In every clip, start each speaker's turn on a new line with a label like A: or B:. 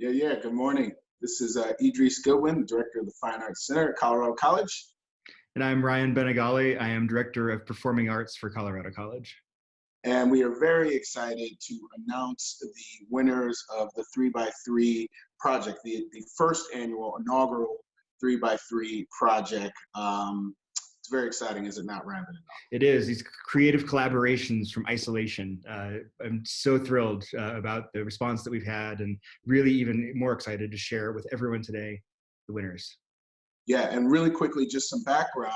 A: Yeah, yeah, good morning. This is uh, Idris Goodwin, Director of the Fine Arts Center at Colorado College.
B: And I'm Ryan Bañagale. I am Director of Performing Arts for Colorado College.
A: And we are very excited to announce the winners of the 3x3 project, the, the first annual inaugural 3x3 project. Um, it's very exciting, is it not, Ryan?
B: It is. These creative collaborations from isolation. Uh, I'm so thrilled uh, about the response that we've had and really even more excited to share with everyone today the winners.
A: Yeah, and really quickly, just some background.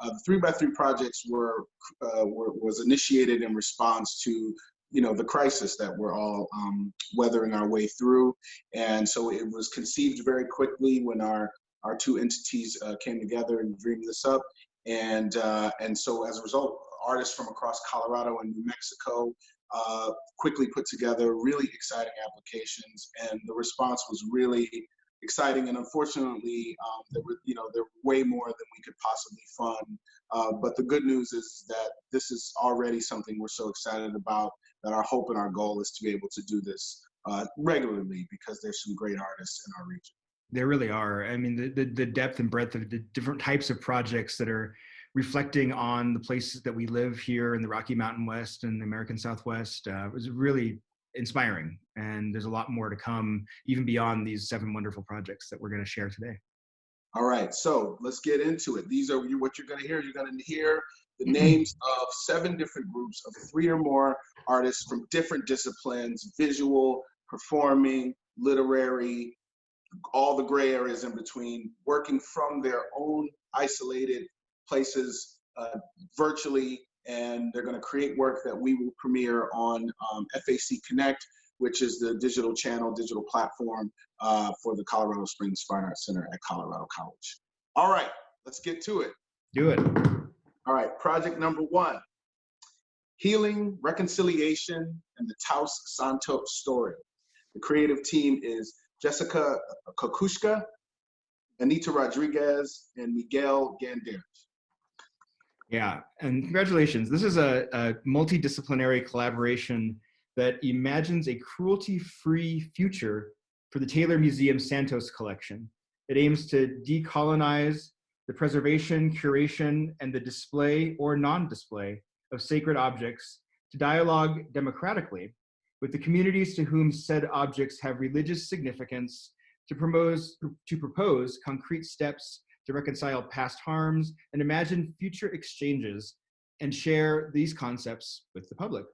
A: Uh, the three by three projects were, uh, were, was initiated in response to you know the crisis that we're all um, weathering our way through, and so it was conceived very quickly when our our two entities uh, came together and dreamed this up, and, uh, and so as a result, artists from across Colorado and New Mexico uh, quickly put together really exciting applications. And the response was really exciting. And unfortunately, um, there were, you know, there were way more than we could possibly fund. Uh, but the good news is that this is already something we're so excited about that our hope and our goal is to be able to do this uh, regularly because there's some great artists in our region.
B: There really are. I mean, the, the, the, depth and breadth of the different types of projects that are reflecting on the places that we live here in the Rocky Mountain West and the American Southwest uh, was really inspiring. And there's a lot more to come, even beyond these seven wonderful projects that we're going to share today.
A: All right, so let's get into it. These are what you're going to hear. You're going to hear the mm-hmm. names of seven different groups of three or more artists from different disciplines visual, performing, literary, all the gray areas in between, working from their own isolated places uh, virtually, and they're going to create work that we will premiere on um, FAC Connect, which is the digital channel, digital platform uh, for the Colorado Springs Fine Arts Center at Colorado College. All right, let's get to it.
B: Do it.
A: All right, project number one, Healing, Reconciliation, and the Taos Santos Story. The creative team is Jessica Kokushka, Anita Rodriguez, and Miguel Ganderas.
B: Yeah, and congratulations. This is a, a multidisciplinary collaboration that imagines a cruelty-free future for the Taylor Museum Santos collection. It aims to decolonize the preservation, curation, and the display or non-display of sacred objects to dialogue democratically with the communities to whom said objects have religious significance to, propose, to propose concrete steps to reconcile past harms and imagine future exchanges and share these concepts with the public.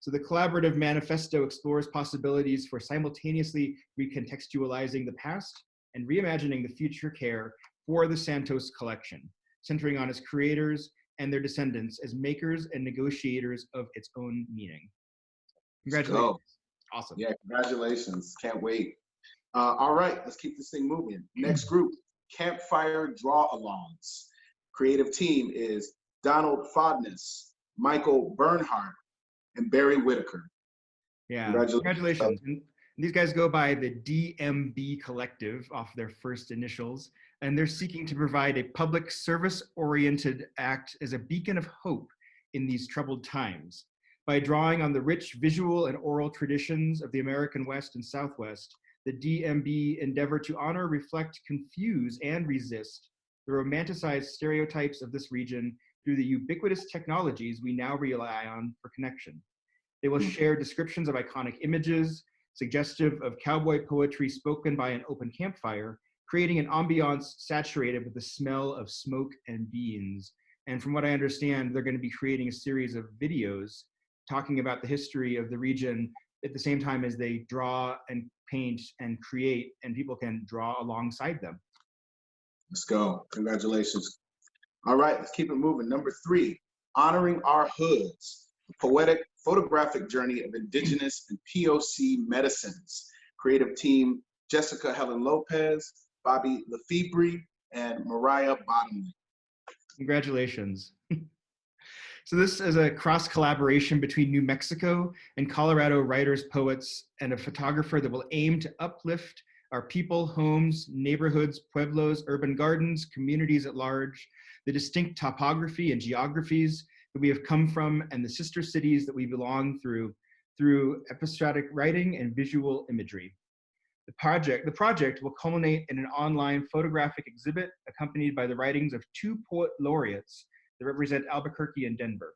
B: So the collaborative manifesto explores possibilities for simultaneously recontextualizing the past and reimagining the future care for the Santos collection, centering on its creators and their descendants as makers and negotiators of its own meaning. Congratulations. Awesome.
A: Yeah, congratulations. Can't wait. Uh, all right, let's keep this thing moving. Next group, Campfire Draw Alongs. Creative team is Donald Fodness, Michael Bernhardt, and Barry Whitaker.
B: Yeah, congratulations. congratulations. And these guys go by the DMB Collective off their first initials, and they're seeking to provide a public service-oriented act as a beacon of hope in these troubled times by drawing on the rich visual and oral traditions of the American West and Southwest, the DMB endeavor to honor, reflect, confuse, and resist the romanticized stereotypes of this region through the ubiquitous technologies we now rely on for connection. They will hmm. share descriptions of iconic images, suggestive of cowboy poetry spoken by an open campfire, creating an ambiance saturated with the smell of smoke and beans. And from what I understand, they're going to be creating a series of videos talking about the history of the region at the same time as they draw and paint and create and people can draw alongside them.
A: Let's go. Congratulations. All right, let's keep it moving. Number three, honoring our hoods, a poetic photographic journey of indigenous and POC medicines. Creative team, Jessica Helen Lopez, Bobby LeFebre, and Mariah Bottomley.
B: Congratulations. So this is a cross collaboration between New Mexico and Colorado writers, poets, and a photographer that will aim to uplift our people, homes, neighborhoods, pueblos, urban gardens, communities at large, the distinct topography and geographies that we have come from, and the sister cities that we belong through, through episodic writing and visual imagery. The project, the project will culminate in an online photographic exhibit accompanied by the writings of two poet laureates that represent Albuquerque and Denver.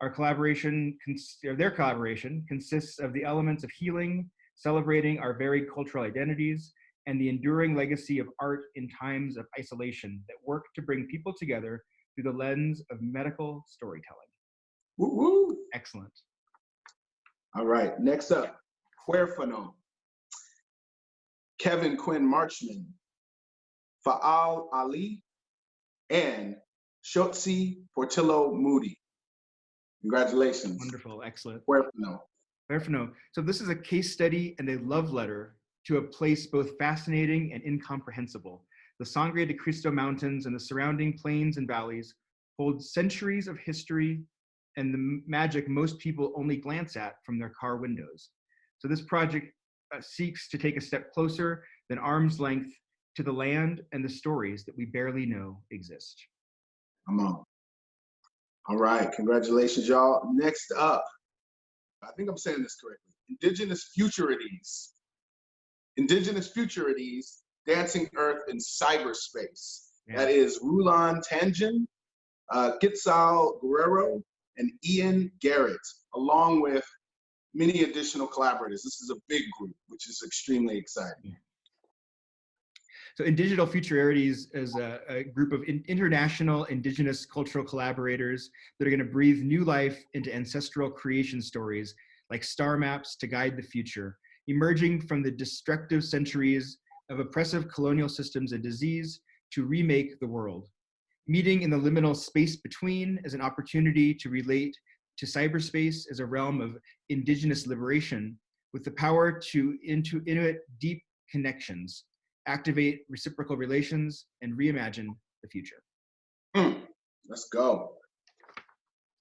B: Our collaboration, or their collaboration, consists of the elements of healing, celebrating our varied cultural identities, and the enduring legacy of art in times of isolation that work to bring people together through the lens of medical storytelling.
A: Woo woo.
B: Excellent.
A: All right, next up, Huérfano. Kevin Quinn Marchman, Faal Ali, and Shotzi Portillo Moody. Congratulations.
B: Wonderful. Excellent.
A: Huérfano.
B: Huérfano. So this is a case study and a love letter to a place both fascinating and incomprehensible. The Sangre de Cristo Mountains and the surrounding plains and valleys hold centuries of history and the magic most people only glance at from their car windows. So this project uh, seeks to take a step closer than arm's length to the land and the stories that we barely know exist.
A: Come on. All right, congratulations, y'all. Next up, I think I'm saying this correctly. Indigenous Futurities. Indigenous Futurities, Dancing Earth in Cyberspace.
B: Yeah.
A: That is Rulan Tangen, uh, Gitzal Guerrero, and Ian Garrett, along with many additional collaborators. This is a big group, which is extremely exciting.
B: So Indigital Futurities is a, a group of in- international indigenous cultural collaborators that are going to breathe new life into ancestral creation stories like star maps to guide the future, emerging from the destructive centuries of oppressive colonial systems and disease to remake the world. Meeting in the liminal space between as an opportunity to relate to cyberspace as a realm of indigenous liberation with the power to into Inuit deep connections activate reciprocal relations, and reimagine the future.
A: Hmm, Let's go.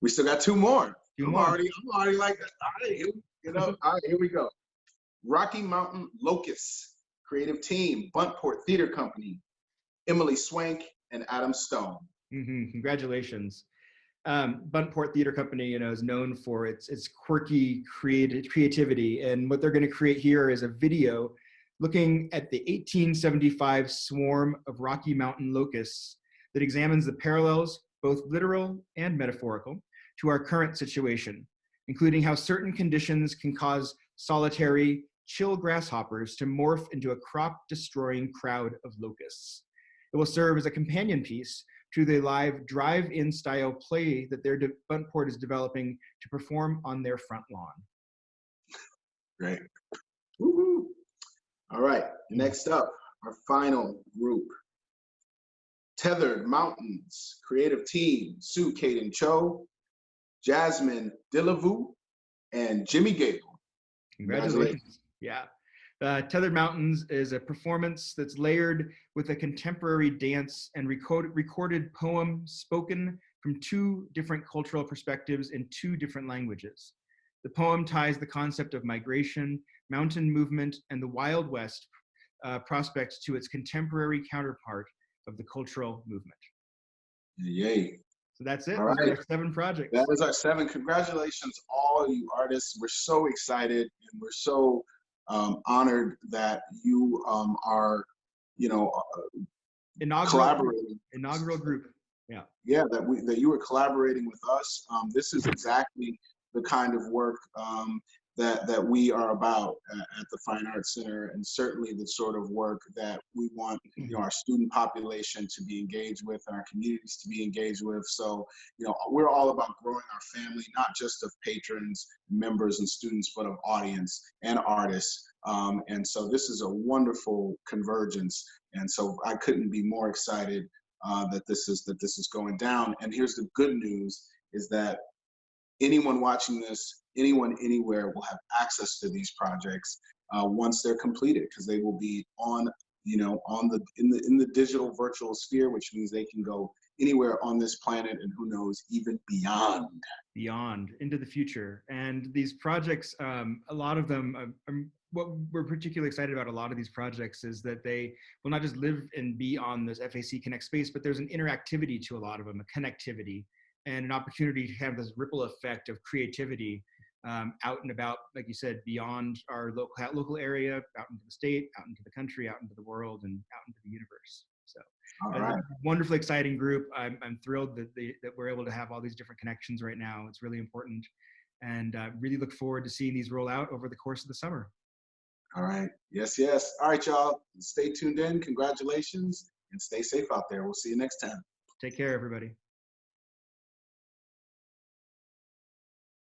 A: We still got two more.
B: Two
A: I'm
B: more.
A: already, I'm already like, all right, here, you know, all right, here we go. Rocky Mountain Locust Creative Team, Buntport Theater Company, Emily Swank and Adam Stone.
B: Mm -hmm. Congratulations. Um, Buntport Theater Company, you know, is known for its its quirky creative creativity, and what they're going to create here is a video looking at the 1875 swarm of Rocky Mountain locusts that examines the parallels, both literal and metaphorical, to our current situation, including how certain conditions can cause solitary, chill grasshoppers to morph into a crop-destroying crowd of locusts. It will serve as a companion piece to the live drive-in style play that their Buntport is developing to perform on their front lawn.
A: Great. All right, next up, our final group. Tethered Mountains Creative Team, Sue Caden Cho, Jasmine Dillavou, and Jimmy Gable.
B: Congratulations. Yeah. Uh, Tethered Mountains is a performance that's layered with a contemporary dance and record- recorded poem spoken from two different cultural perspectives in two different languages. The poem ties the concept of migration, mountain movement, and the Wild West uh, prospects to its contemporary counterpart of the cultural movement.
A: Yay.
B: So that's it.
A: All
B: our seven projects.
A: That is our seven. Congratulations, all you artists. We're so excited and we're so um, honored that you um, are, you know, uh,
B: Inaugural,
A: collaborating.
B: inaugural group.
A: Yeah, Yeah, that we that you are collaborating with us. Um, this is exactly the kind of work um, that that we are about at, the Fine Arts Center, and certainly the sort of work that we want you know our student population to be engaged with and our communities to be engaged with. So you know we're all about growing our family, not just of patrons, members, and students, but of audience and artists. Um, and so this is a wonderful convergence. And so I couldn't be more excited uh, that this is that this is going down. And here's the good news: is that anyone watching this, anyone anywhere, will have access to these projects uh, once they're completed, because they will be on, you know, on the in the in the digital virtual sphere, which means they can go anywhere on this planet, and who knows, even beyond.
B: beyond into the future and these projects um, a lot of them um, um, what we're particularly excited about a lot of these projects is that they will not just live and be on this FAC Connect space but there's an interactivity to a lot of them a connectivity and an opportunity to have this ripple effect of creativity um, out and about, like you said, beyond our local local area, out into the state, out into the country, out into the world, and out into the universe. So,
A: All
B: a
A: right.
B: wonderfully exciting group. I'm, I'm thrilled that, they, that we're able to have all these different connections right now. It's really important, and uh, really look forward to seeing these roll out over the course of the summer.
A: All right. Yes, yes. All right, y'all. Stay tuned in. Congratulations and stay safe out there. We'll see you next time.
B: Take care, everybody.